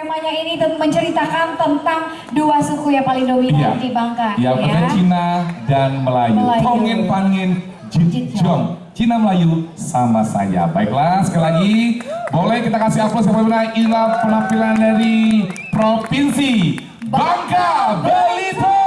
Temanya ini menceritakan tentang dua suku yang paling dominan iya. di Bangka. Iya, ya. Cina dan Melayu. Melayu. Tongin Pangin Jitjong. Cina Melayu sama saya. Baiklah, sekali lagi boleh kita kasih aplaus kepada inilah penampilan dari Provinsi Bangka Belitung.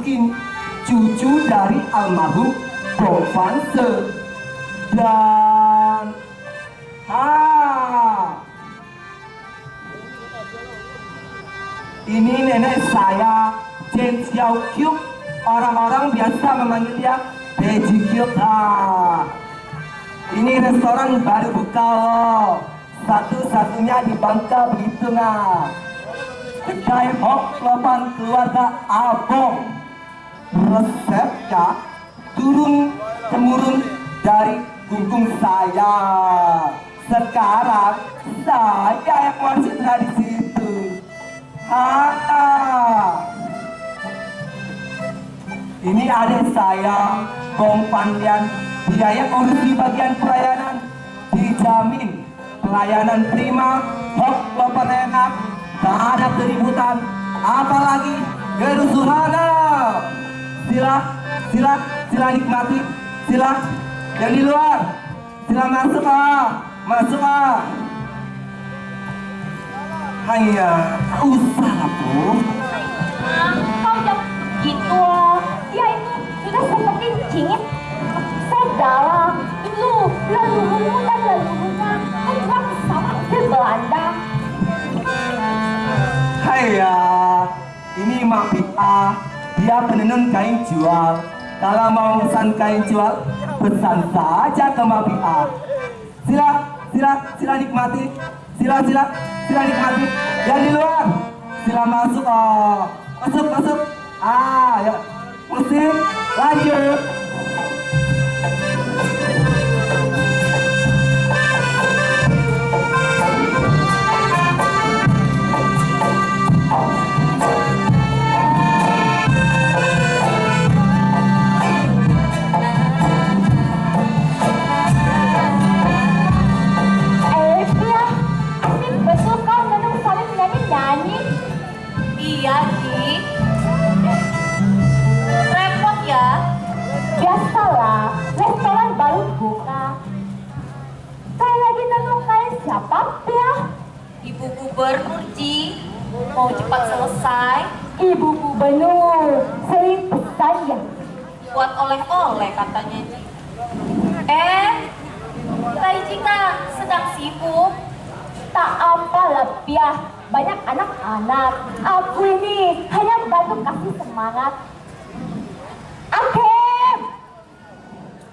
Kim, cucu dari almarhum Se. Dan ha ini nenek saya Chen Xiao Kyuk orang-orang biasa memanggil dia Bejikyuk ah. Ini restoran baru buka loh. Satu-satunya di Bangka begitu nggak? Kedai hok lopan keluarga Abong. Resepnya turun temurun dari gunggung saya. Sekarang saya yang masih tradisi itu. Haha. Ini adik saya Gong Pandian biaya kondisi bagian pelayanan dijamin pelayanan prima hok lopan enak tak ada keributan apalagi kerusuhan sila sila sila nikmati sila yang di luar. Sila masuk ah masuk ah hanya usah bu. Kau jangan begitu dia itu sudah seperti cingit saudara itu leluhurmu dan leluhurnya kan sama di Belanda Hai ya, ini Mak Pika, dia penenun kain jual. Kalau mau pesan kain jual, pesan saja ke Mak Pika. Sila, sila, sila nikmati. Sila, sila, sila nikmati. Yang di luar, sila masuk. Oh. Masuk, masuk. Ah, ya. Musik, lanjut. Gubernur Ji mau cepat selesai Ibu Gubernur sering pesan ya. buat oleh-oleh katanya Ji. Eh, Tai Jika sedang sibuk. Tak apa lebih banyak anak-anak. Aku ini hanya bantu kasih semangat. Akhir,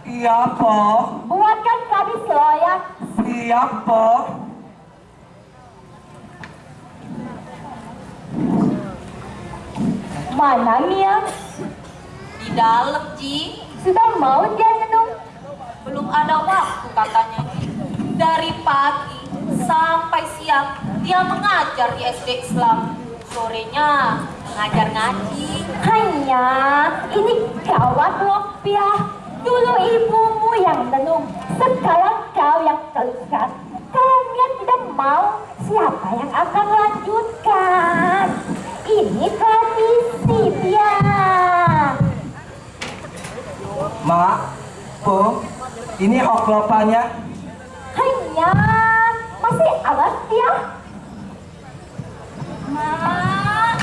Iya, Po. buatkan kami seloyak. Siap, Po. Mana Mia? Di dalam Ji, Sudah mau dia minum? belum ada waktu katanya. Dari pagi sampai siang dia mengajar di SD Islam. Sorenya mengajar ngaji. Hanya ini gawat Lopiah. Dulu ibumu yang menung, sekarang kau yang terlihat. Kalau Mia tidak mau, siapa yang akan lanjutkan? Ini tradisi Pia. Mak, Po. Ini hok lopanya. Hanya masih alat Pia. Mak,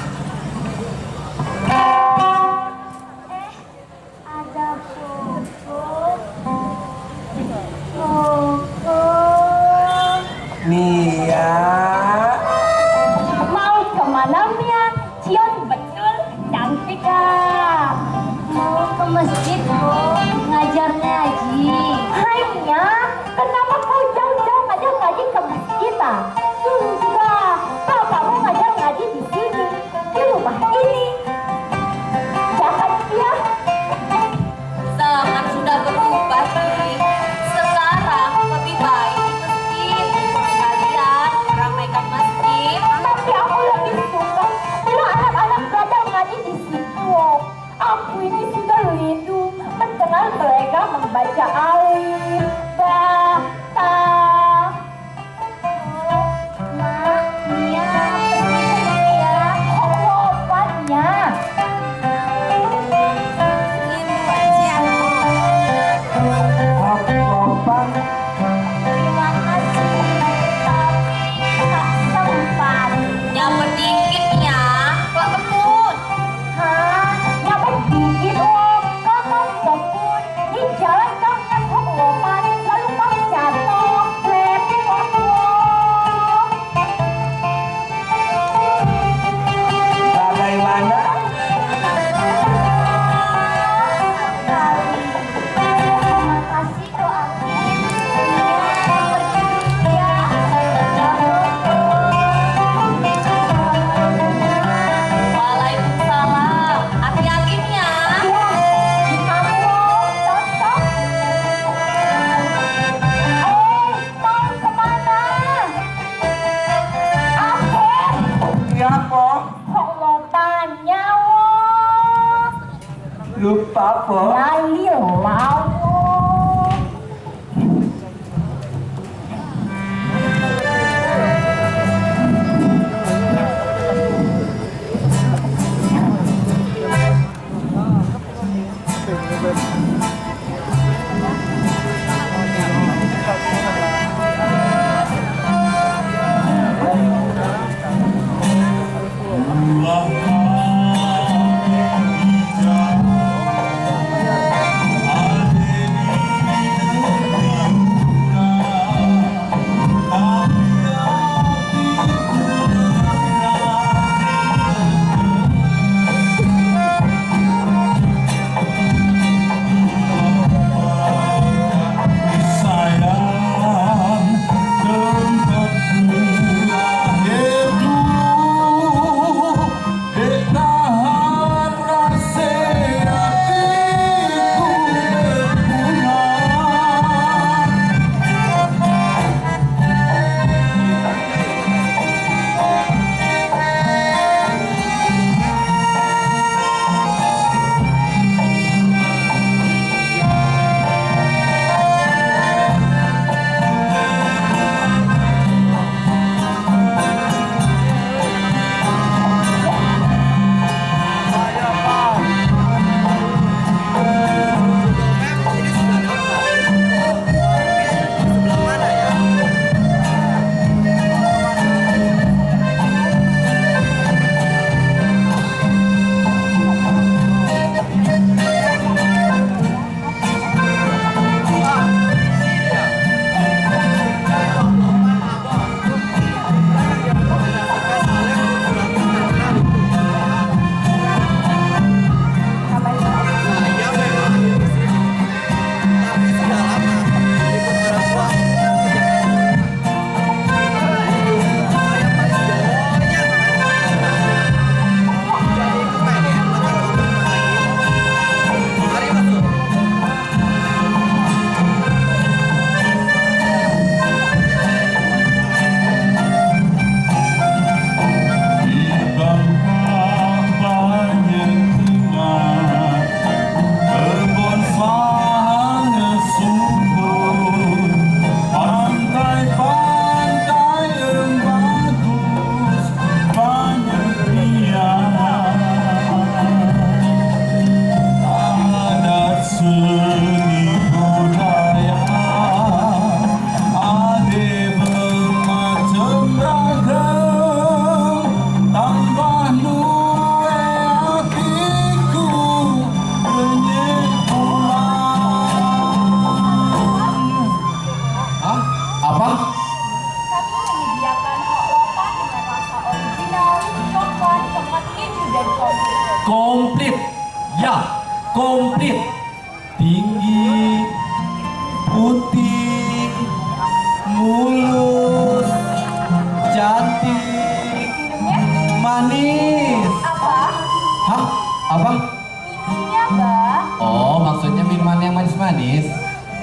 manis-manis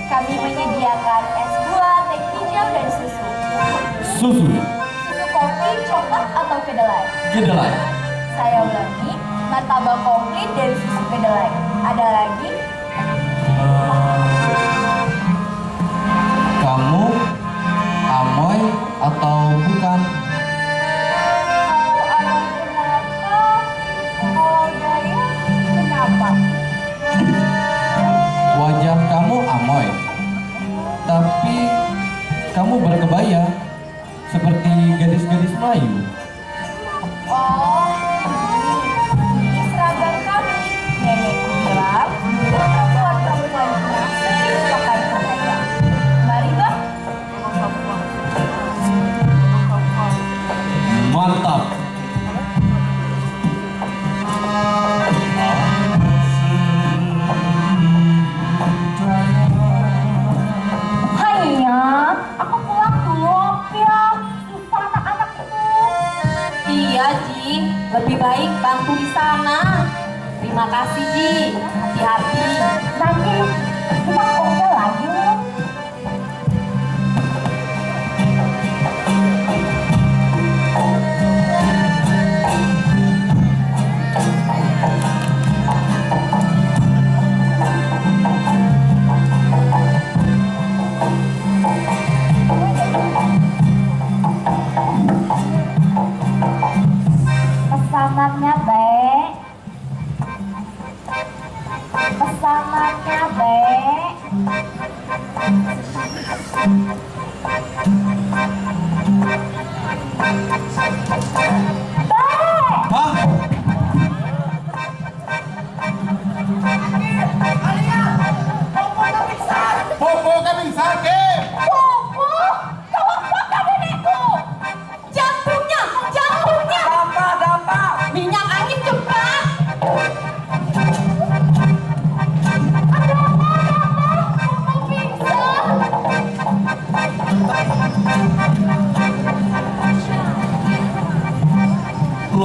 Kami menyediakan es buah, teh hijau, dan susu. susu Susu kopi, coklat, atau kedelai. kedelai Saya ulangi, martabak komplit dan susu kedelai. Ada lagi? kamu amoy atau bukan berkebaya seperti gadis-gadis Melayu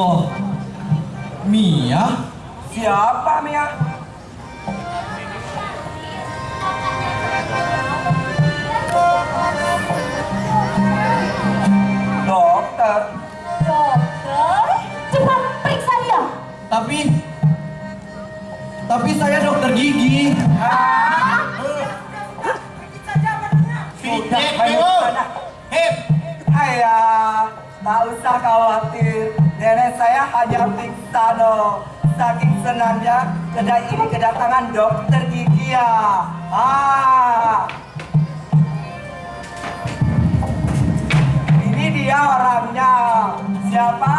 loh Mia Siapa Mia? Dokter. Dokter, cepat periksa dia. tapi tapi saya dokter gigi Sudah banyak sana. Hip. Ayah, tak usah khawatir. Nenek saya hanya pingsan loh. Saking senangnya kedai ini kedatangan dokter gigi ya. Ah. Ini dia orangnya. Siapa?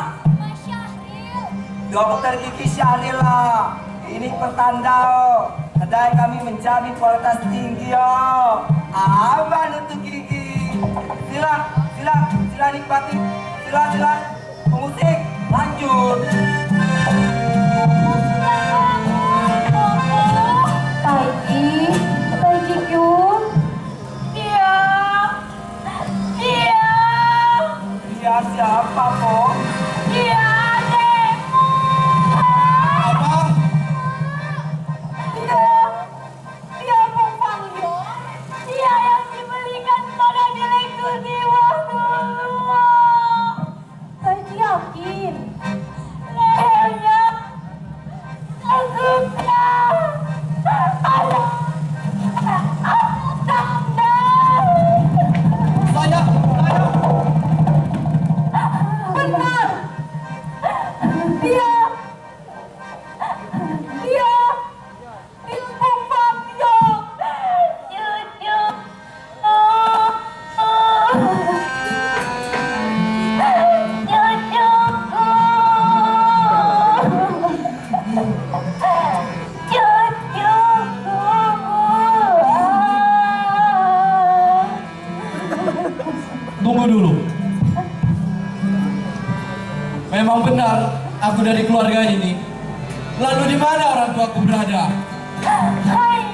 Dokter Gigi Syahrila. Ini pertanda oh. Kedai kami menjamin kualitas tinggi oh. Aman untuk gigi. Sila, sila, sila nikmati. Sila, sila. Musik, lanjut. Taiji. Iya. Iya. Dia siapa, Po? Iya, orang tuaku berada. Hai.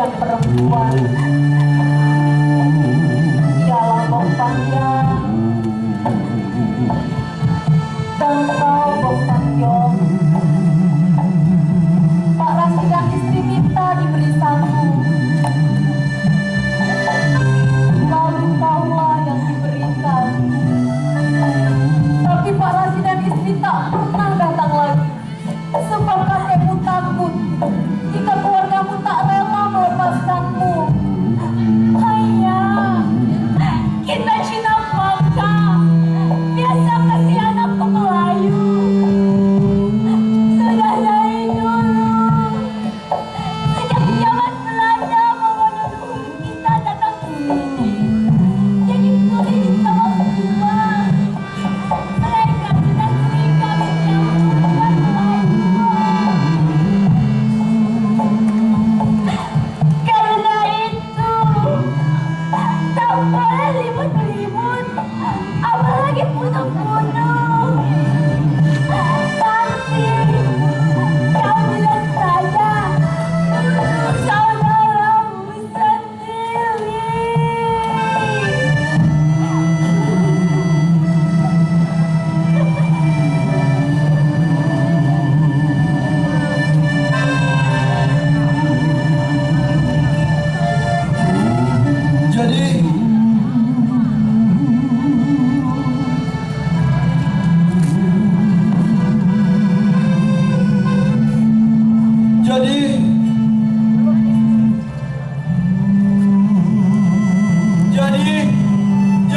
dan perempuan.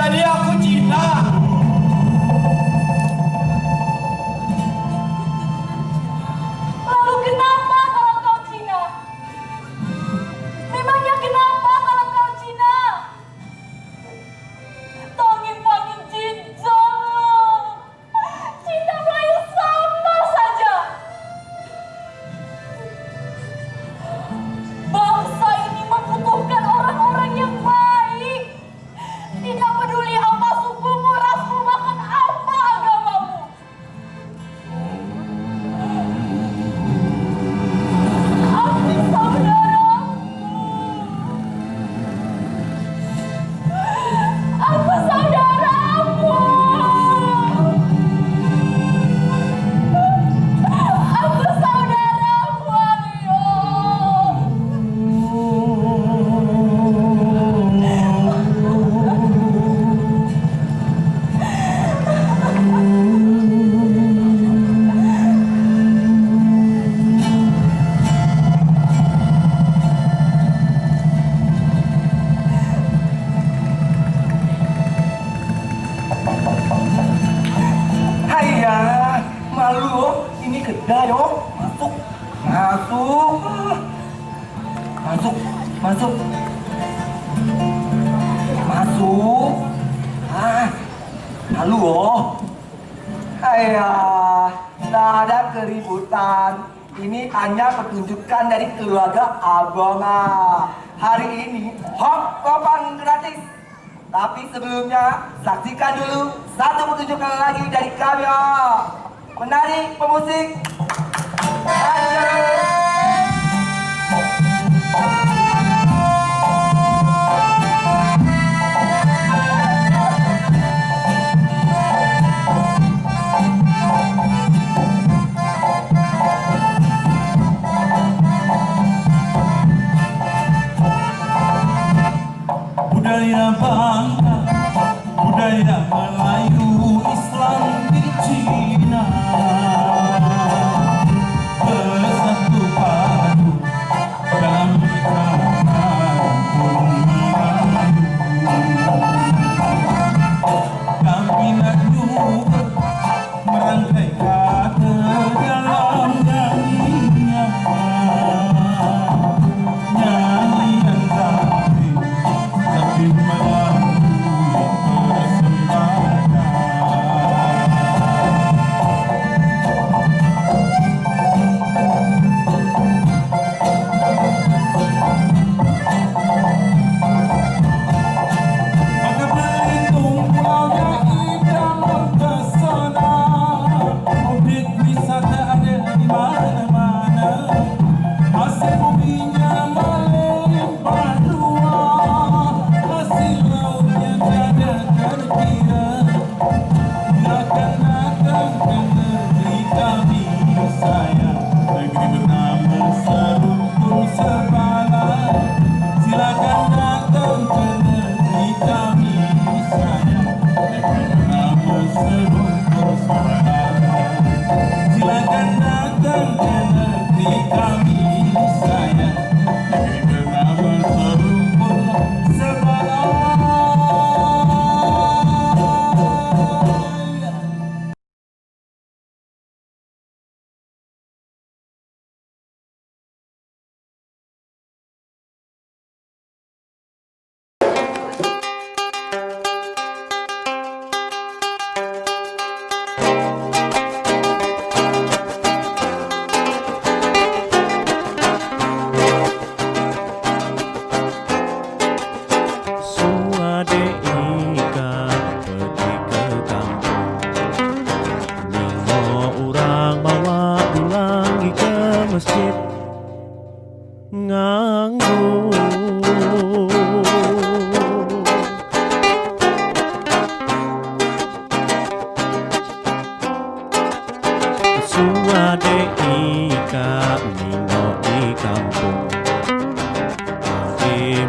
Daniel Ayah, tak ada keributan. Ini hanya pertunjukan dari keluarga Abonga. Hari ini, hop kopang gratis. Tapi sebelumnya, saksikan dulu satu pertunjukan lagi dari kami. Ya. Menarik pemusik, Ayah. budaya Bangka budaya Melayu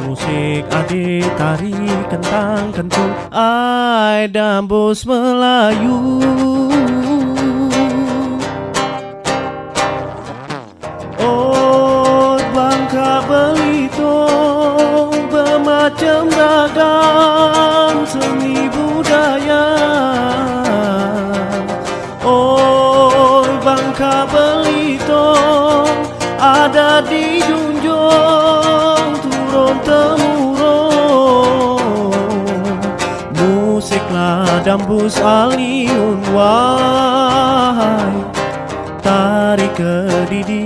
musik, ade tari, kentang, kentung Ai dambus Melayu Dambus aliun wahai Tarik ke didi